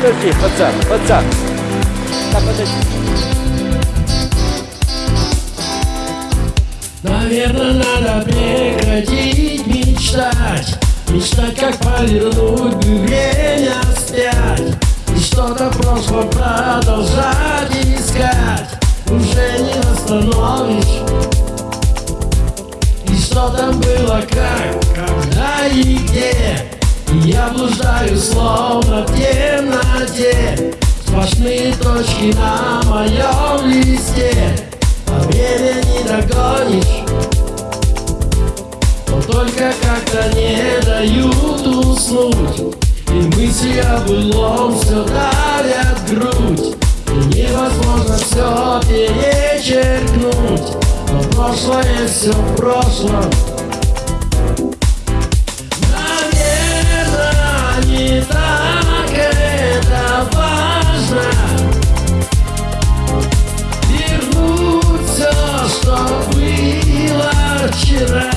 подожди, пацан, пацан. Да, подожди. Наверное, надо прекратить мечтать. Мечтать, как повернуть время вспять. И что-то в прошлом продолжать искать. Уже не восстановишь. И что там было, как, когда и где. Я блуждаю, словно в темноте Сплошные точки на моем листе. А время не догонишь. Но только как-то не дают уснуть. И мысли о былом все давят грудь. И невозможно все перечеркнуть. Но прошлое все в прошлом вчера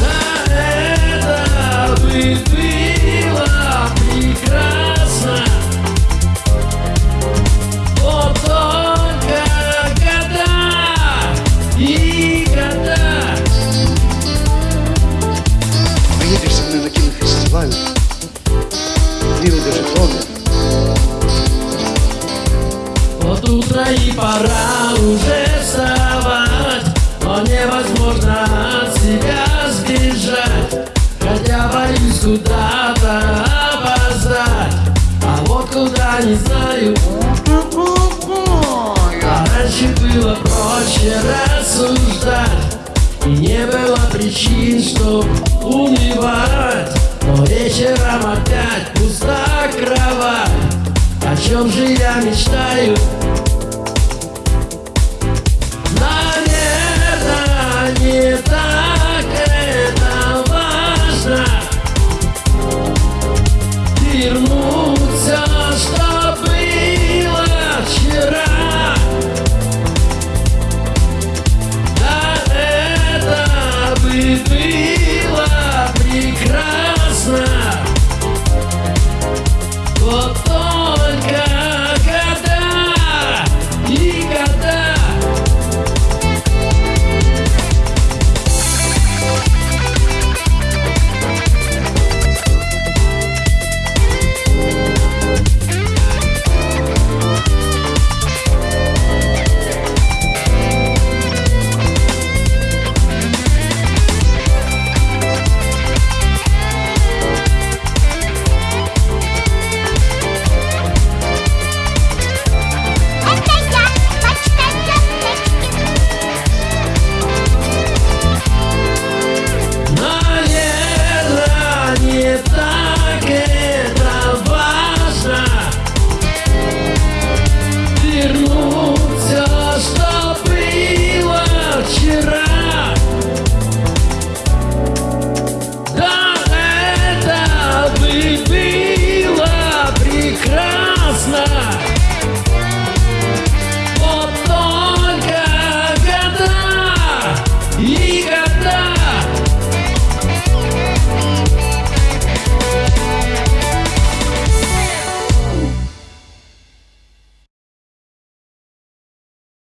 Да это бы было прекрасно Вот только года и года Поедешь со мной на кинофестиваль? Ты выдержишь он. Вот утро и пора уже невозможно от себя сбежать. Хотя боюсь куда-то опоздать. А вот куда не знаю. А раньше было проще рассуждать. И не было причин, чтоб унывать. Но вечером опять пуста кровать. О чем же я мечтаю?